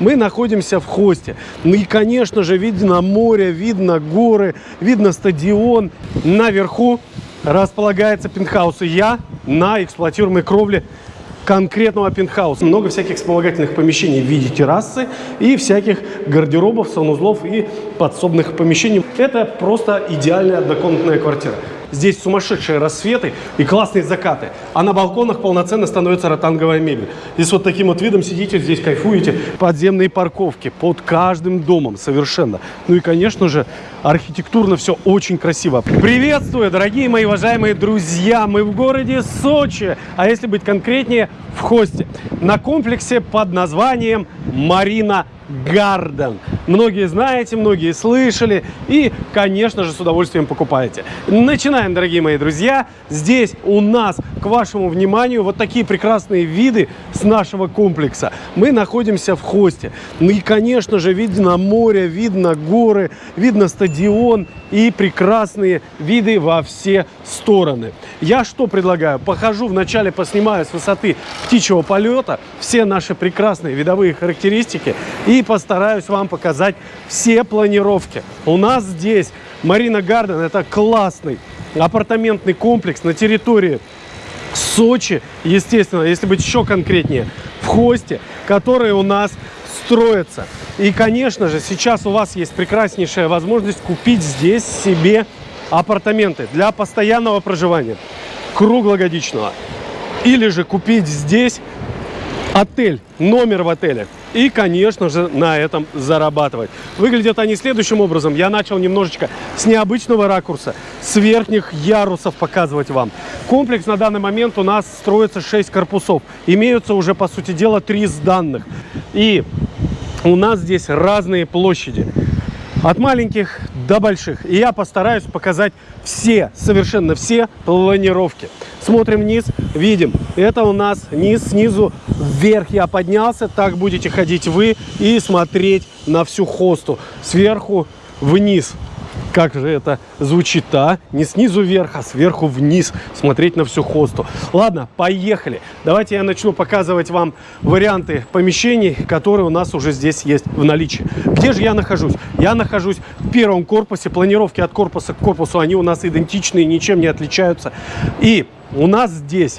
Мы находимся в хосте. Ну и, конечно же, видно море, видно горы, видно стадион. Наверху располагается пентхаус. И я на эксплуатируемой кровле конкретного пентхауса. Много всяких вспомогательных помещений в виде террасы и всяких гардеробов, санузлов и подсобных помещений. Это просто идеальная однокомнатная квартира. Здесь сумасшедшие рассветы и классные закаты. А на балконах полноценно становится ротанговая мебель. Здесь вот таким вот видом сидите, здесь кайфуете. Подземные парковки под каждым домом совершенно. Ну и, конечно же, архитектурно все очень красиво. Приветствую, дорогие мои уважаемые друзья! Мы в городе Сочи, а если быть конкретнее, в Хосте. На комплексе под названием Марина Гарден. Многие знаете, многие слышали и, конечно же, с удовольствием покупаете. Начинаем, дорогие мои друзья. Здесь у нас, к вашему вниманию, вот такие прекрасные виды с нашего комплекса. Мы находимся в хосте. Ну и, конечно же, видно море, видно горы, видно стадион и прекрасные виды во все стороны. Я что предлагаю? Похожу вначале, поснимаю с высоты птичьего полета все наши прекрасные видовые характеристики и постараюсь вам показать все планировки. У нас здесь Марина Гарден, это классный апартаментный комплекс на территории Сочи, естественно, если быть еще конкретнее, в Хосте, который у нас строится. И, конечно же, сейчас у вас есть прекраснейшая возможность купить здесь себе апартаменты для постоянного проживания, круглогодичного. Или же купить здесь отель, номер в отеле. И, конечно же, на этом зарабатывать. Выглядят они следующим образом. Я начал немножечко с необычного ракурса, с верхних ярусов показывать вам. Комплекс на данный момент у нас строится 6 корпусов. Имеются уже, по сути дела, 3 сданных. И у нас здесь разные площади. От маленьких до больших. И я постараюсь показать все, совершенно все планировки. Смотрим вниз, видим. Это у нас низ, снизу вверх я поднялся. Так будете ходить вы и смотреть на всю хосту. Сверху вниз. Как же это звучит, а? Не снизу вверх, а сверху вниз смотреть на всю хосту. Ладно, поехали. Давайте я начну показывать вам варианты помещений, которые у нас уже здесь есть в наличии. Где же я нахожусь? Я нахожусь в первом корпусе. Планировки от корпуса к корпусу, они у нас идентичные, ничем не отличаются. И у нас здесь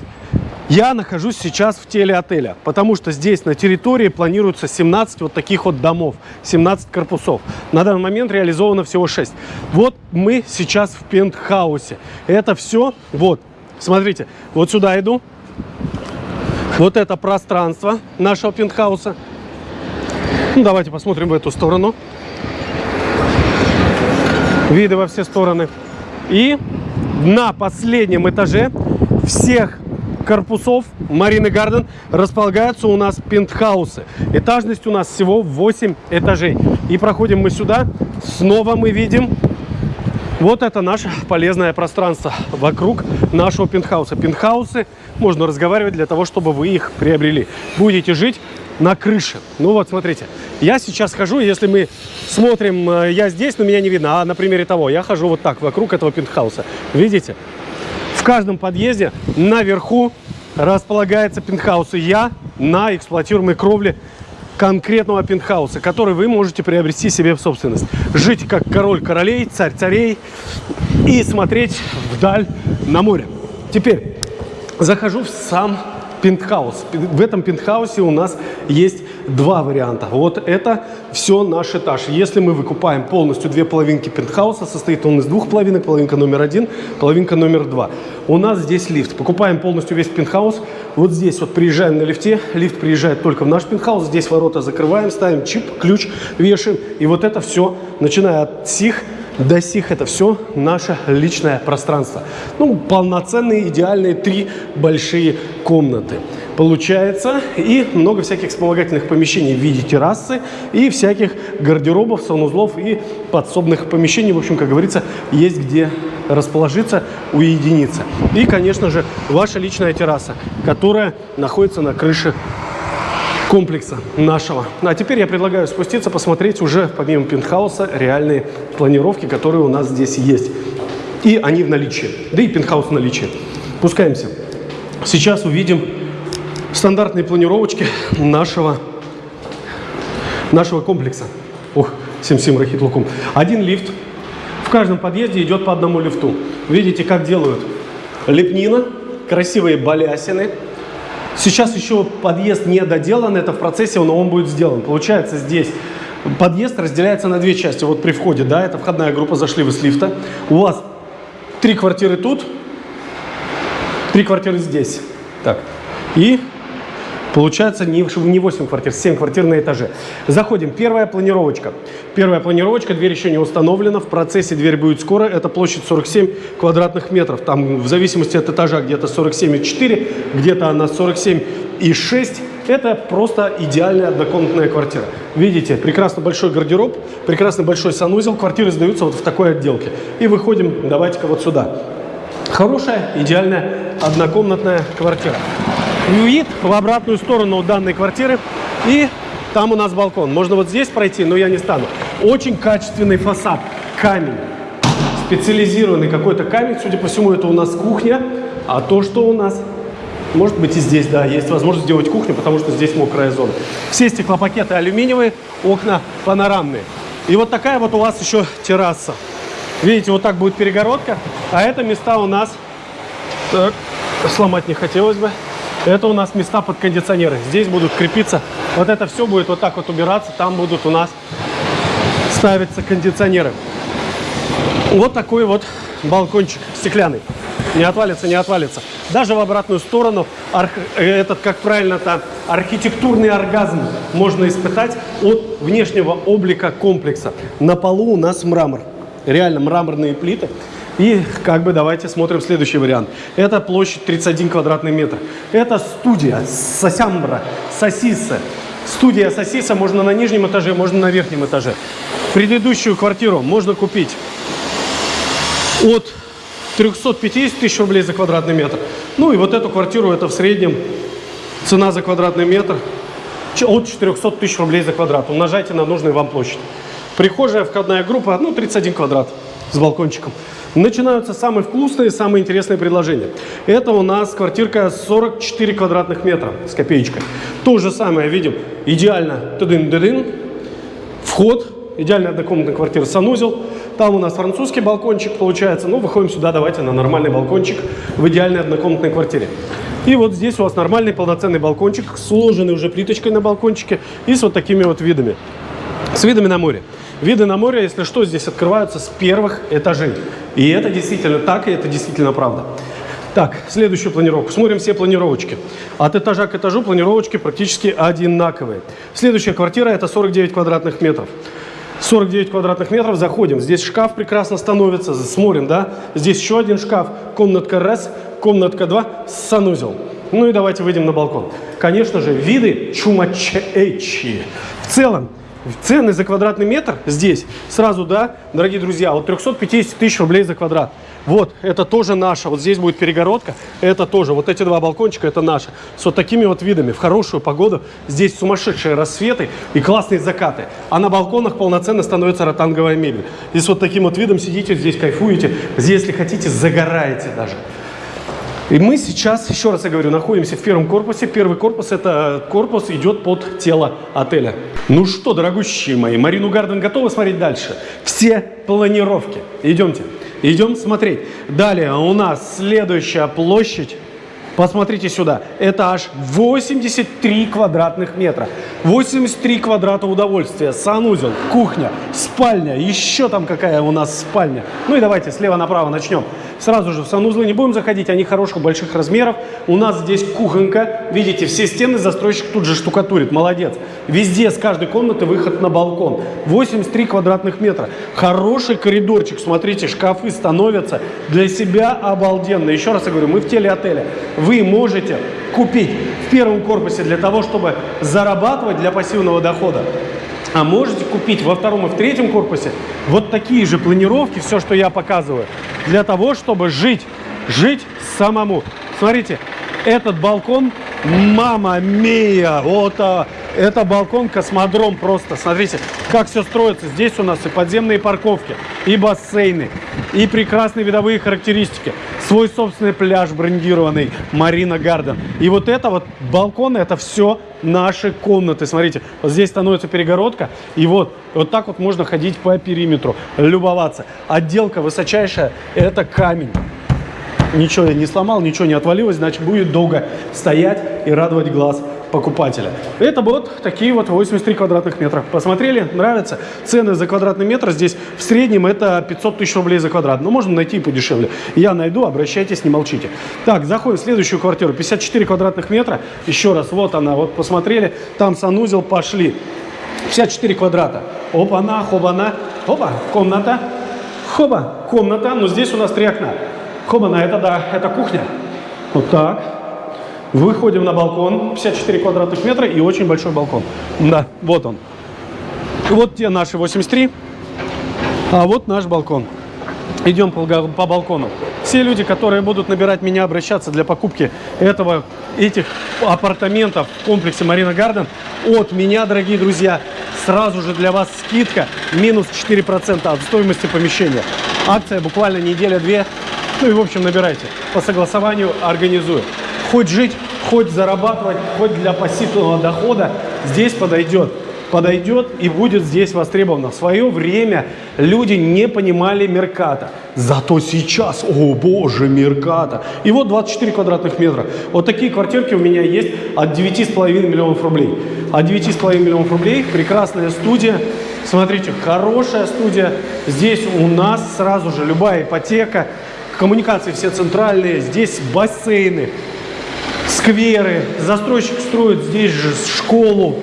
я нахожусь сейчас в теле отеля, потому что здесь на территории планируется 17 вот таких вот домов, 17 корпусов. На данный момент реализовано всего 6. Вот мы сейчас в пентхаусе. Это все, вот, смотрите, вот сюда иду. Вот это пространство нашего пентхауса. Ну, давайте посмотрим в эту сторону. Виды во все стороны. И на последнем этаже всех корпусов Марины Гарден располагаются у нас пентхаусы. Этажность у нас всего 8 этажей. И проходим мы сюда, снова мы видим вот это наше полезное пространство вокруг нашего пентхауса. Пентхаусы можно разговаривать для того, чтобы вы их приобрели. Будете жить на крыше. Ну вот, смотрите, я сейчас хожу, если мы смотрим, э, я здесь, но меня не видно, а на примере того, я хожу вот так вокруг этого пентхауса. Видите? Каждом подъезде наверху располагается пентхаус. И я на эксплуатируемой кровле конкретного пентхауса, который вы можете приобрести себе в собственность. Жить как король королей, царь царей и смотреть вдаль на море. Теперь захожу в сам пентхаус. В этом пентхаусе у нас есть два варианта. Вот это все наш этаж. Если мы выкупаем полностью две половинки пентхауса, состоит он из двух половинок, половинка номер один, половинка номер два. У нас здесь лифт. Покупаем полностью весь пентхаус. Вот здесь вот приезжаем на лифте. Лифт приезжает только в наш пентхаус. Здесь ворота закрываем, ставим чип, ключ, вешаем. И вот это все, начиная от сих до сих это все наше личное пространство. Ну, полноценные, идеальные три большие комнаты получается. И много всяких вспомогательных помещений в виде террасы и всяких гардеробов, санузлов и подсобных помещений. В общем, как говорится, есть где расположиться, уединиться. И, конечно же, ваша личная терраса, которая находится на крыше комплекса нашего. А теперь я предлагаю спуститься, посмотреть уже, помимо пентхауса, реальные планировки, которые у нас здесь есть. И они в наличии. Да и пентхаус в наличии. Пускаемся. Сейчас увидим стандартные планировочки нашего нашего комплекса. Ух, сим-сим рахит лукум. Один лифт. В каждом подъезде идет по одному лифту. Видите, как делают? Лепнина, красивые балясины. Сейчас еще подъезд не доделан, это в процессе, но он будет сделан. Получается здесь подъезд разделяется на две части. Вот при входе, да, это входная группа, зашли вы с лифта. У вас три квартиры тут, три квартиры здесь. Так. И Получается не, не 8 квартир, 7 квартир на этаже. Заходим. Первая планировочка. Первая планировочка, дверь еще не установлена. В процессе дверь будет скоро. Это площадь 47 квадратных метров. Там в зависимости от этажа где-то 47,4, где-то она 47,6. Это просто идеальная однокомнатная квартира. Видите, прекрасно большой гардероб, прекрасно большой санузел. Квартиры сдаются вот в такой отделке. И выходим, давайте-ка вот сюда. Хорошая, идеальная однокомнатная квартира вид в обратную сторону данной квартиры. И там у нас балкон. Можно вот здесь пройти, но я не стану. Очень качественный фасад. Камень. Специализированный какой-то камень. Судя по всему, это у нас кухня. А то, что у нас... Может быть и здесь, да, есть возможность сделать кухню, потому что здесь мокрая зона. Все стеклопакеты алюминиевые, окна панорамные. И вот такая вот у вас еще терраса. Видите, вот так будет перегородка. А это места у нас... Так, сломать не хотелось бы. Это у нас места под кондиционеры. Здесь будут крепиться. Вот это все будет вот так вот убираться. Там будут у нас ставиться кондиционеры. Вот такой вот балкончик стеклянный. Не отвалится, не отвалится. Даже в обратную сторону арх... этот, как правильно-то, архитектурный оргазм можно испытать от внешнего облика комплекса. На полу у нас мрамор. Реально мраморные плиты. И как бы давайте смотрим следующий вариант. Это площадь 31 квадратный метр. Это студия Сосямбра, Сосиса. Студия Сосиса можно на нижнем этаже, можно на верхнем этаже. Предыдущую квартиру можно купить от 350 тысяч рублей за квадратный метр. Ну и вот эту квартиру, это в среднем цена за квадратный метр от 400 тысяч рублей за квадрат. Умножайте на нужную вам площадь. Прихожая, входная группа, ну 31 квадрат с балкончиком. Начинаются самые вкусные, самые интересные предложения. Это у нас квартирка 44 квадратных метра с копеечкой. То же самое видим. Идеально. Тыдын -дыдын. Вход. Идеальная однокомнатная квартира санузел. Там у нас французский балкончик получается. Ну, выходим сюда, давайте на нормальный балкончик в идеальной однокомнатной квартире. И вот здесь у вас нормальный полноценный балкончик, сложенный уже плиточкой на балкончике и с вот такими вот видами. С видами на море. Виды на море, если что, здесь открываются с первых этажей. И это действительно так, и это действительно правда. Так, следующую планировку. Смотрим все планировочки. От этажа к этажу планировочки практически одинаковые. Следующая квартира это 49 квадратных метров. 49 квадратных метров, заходим. Здесь шкаф прекрасно становится, смотрим, да? Здесь еще один шкаф, комнатка раз, комнатка два, санузел. Ну и давайте выйдем на балкон. Конечно же, виды чумачечи. В целом, Цены за квадратный метр здесь сразу, да, дорогие друзья, от 350 тысяч рублей за квадрат. Вот, это тоже наше. Вот здесь будет перегородка. Это тоже. Вот эти два балкончика, это наши. С вот такими вот видами. В хорошую погоду. Здесь сумасшедшие рассветы и классные закаты. А на балконах полноценно становится ротанговая мебель. И с вот таким вот видом сидите, здесь кайфуете. Здесь, если хотите, загораете даже. И мы сейчас, еще раз я говорю, находимся в первом корпусе. Первый корпус, это корпус идет под тело отеля. Ну что, дорогущие мои, Марину Гарден готовы смотреть дальше? Все планировки. Идемте. Идем смотреть. Далее у нас следующая площадь. Посмотрите сюда. Этаж 83 квадратных метра. 83 квадрата удовольствия. Санузел, кухня, спальня. Еще там какая у нас спальня. Ну и давайте слева направо начнем. Сразу же в санузлы не будем заходить, они хороших больших размеров. У нас здесь кухонка. Видите, все стены застройщик тут же штукатурит. Молодец. Везде с каждой комнаты выход на балкон. 83 квадратных метра. Хороший коридорчик. Смотрите, шкафы становятся для себя обалденно. Еще раз я говорю, мы в теле отеля. Вы можете купить в первом корпусе для того, чтобы зарабатывать для пассивного дохода. А можете купить во втором и в третьем корпусе вот такие же планировки, все, что я показываю, для того, чтобы жить, жить самому. Смотрите, этот балкон, мама мия, вот а, Это балкон, космодром просто. Смотрите, как все строится. Здесь у нас и подземные парковки, и бассейны, и прекрасные видовые характеристики. Свой собственный пляж брендированный, Марина Гарден. И вот это вот балкон, это все наши комнаты. Смотрите, вот здесь становится перегородка, и вот, вот так вот можно ходить по периметру, любоваться. Отделка высочайшая, это камень ничего я не сломал, ничего не отвалилось, значит будет долго стоять и радовать глаз покупателя. Это вот такие вот 83 квадратных метра. Посмотрели? Нравится? Цены за квадратный метр здесь в среднем это 500 тысяч рублей за квадрат. Но можно найти и подешевле. Я найду, обращайтесь, не молчите. Так, заходим в следующую квартиру. 54 квадратных метра. Еще раз, вот она. Вот посмотрели, там санузел, пошли. 54 квадрата. Опа-на, хоба-на. Опа, комната. Хоба, комната. Но здесь у нас три окна. Хоба-на, это да, это кухня. Вот так. Выходим на балкон, 54 квадратных метра и очень большой балкон. Да, вот он. Вот те наши 83, а вот наш балкон. Идем по, по балкону. Все люди, которые будут набирать меня, обращаться для покупки этого, этих апартаментов в комплексе Марина Гарден, от меня, дорогие друзья, сразу же для вас скидка минус 4% от стоимости помещения. Акция буквально неделя-две. Ну и, в общем, набирайте. По согласованию организую хоть жить, хоть зарабатывать, хоть для пассивного дохода, здесь подойдет. Подойдет и будет здесь востребовано. В свое время люди не понимали Мерката. Зато сейчас, о боже, Мерката. И вот 24 квадратных метра. Вот такие квартирки у меня есть от 9,5 миллионов рублей. От 9,5 миллионов рублей прекрасная студия. Смотрите, хорошая студия. Здесь у нас сразу же любая ипотека, коммуникации все центральные, здесь бассейны, скверы. Застройщик строит здесь же школу.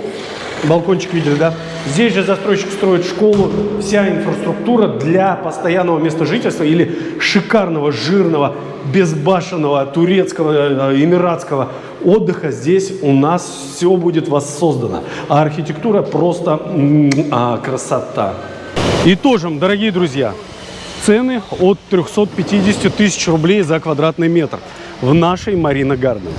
Балкончик видели, да? Здесь же застройщик строит школу. Вся инфраструктура для постоянного места жительства или шикарного, жирного, безбашенного, турецкого, э, эмиратского отдыха. Здесь у нас все будет воссоздано. А архитектура просто а, красота. Итожим, дорогие друзья, цены от 350 тысяч рублей за квадратный метр в нашей Марина Гарден.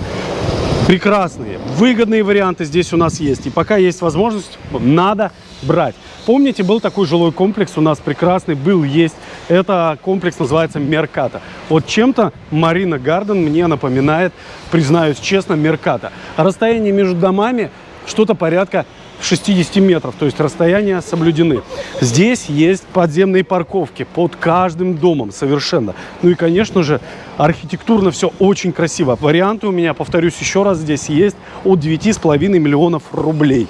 Прекрасные, выгодные варианты здесь у нас есть. И пока есть возможность, надо брать. Помните, был такой жилой комплекс у нас прекрасный, был, есть. Это комплекс называется Мерката. Вот чем-то Марина Гарден мне напоминает, признаюсь честно, Мерката. Расстояние между домами что-то порядка 60 метров, то есть расстояния соблюдены. Здесь есть подземные парковки под каждым домом совершенно. Ну и, конечно же, архитектурно все очень красиво. Варианты у меня, повторюсь еще раз, здесь есть от 9,5 миллионов рублей.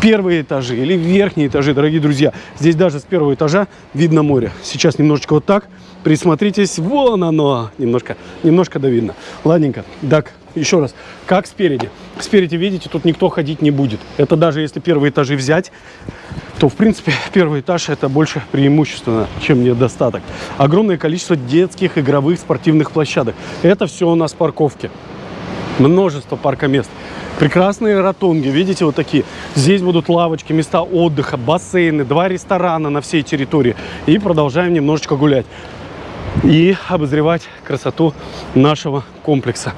Первые этажи или верхние этажи, дорогие друзья. Здесь даже с первого этажа видно море. Сейчас немножечко вот так. Присмотритесь, вон оно. Немножко, немножко да видно. Ладненько. Так, еще раз, как спереди. Спереди, видите, тут никто ходить не будет. Это даже если первые этажи взять, то, в принципе, первый этаж это больше преимущественно, чем недостаток. Огромное количество детских игровых спортивных площадок. Это все у нас парковки. Множество паркомест. Прекрасные ротонги, видите, вот такие. Здесь будут лавочки, места отдыха, бассейны, два ресторана на всей территории. И продолжаем немножечко гулять и обозревать красоту нашего комплекса.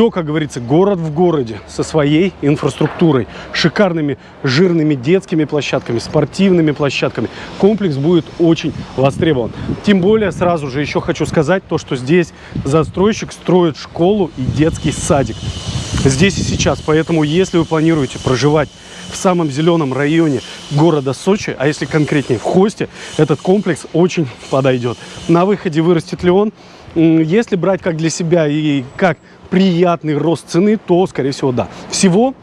Все, как говорится, город в городе со своей инфраструктурой, шикарными жирными детскими площадками, спортивными площадками. Комплекс будет очень востребован. Тем более, сразу же еще хочу сказать то, что здесь застройщик строит школу и детский садик. Здесь и сейчас. Поэтому, если вы планируете проживать в самом зеленом районе города Сочи, а если конкретнее в Хосте, этот комплекс очень подойдет. На выходе вырастет ли он? Если брать как для себя и как приятный рост цены, то, скорее всего, да. Всего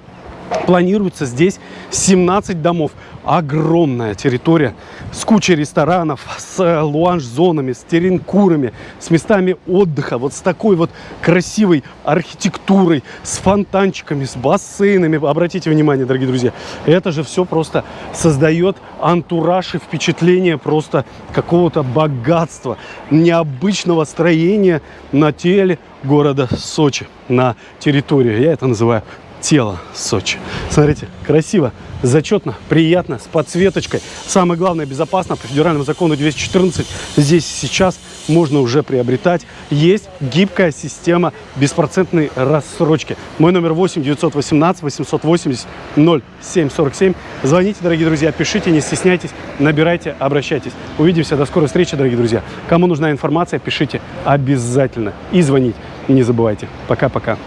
планируется здесь 17 домов. Огромная территория с кучей ресторанов, с э, луанж-зонами, с теренкурами, с местами отдыха, вот с такой вот красивой архитектурой, с фонтанчиками, с бассейнами. Обратите внимание, дорогие друзья, это же все просто создает антураж и впечатление просто какого-то богатства, необычного строения на теле города Сочи, на территории. Я это называю тело Сочи. Смотрите, красиво, зачетно, приятно, с подсветочкой. Самое главное, безопасно. По федеральному закону 214 здесь сейчас можно уже приобретать. Есть гибкая система беспроцентной рассрочки. Мой номер 8 918 880 0747. Звоните, дорогие друзья, пишите, не стесняйтесь, набирайте, обращайтесь. Увидимся, до скорой встречи, дорогие друзья. Кому нужна информация, пишите обязательно и звоните. Не забывайте. Пока-пока.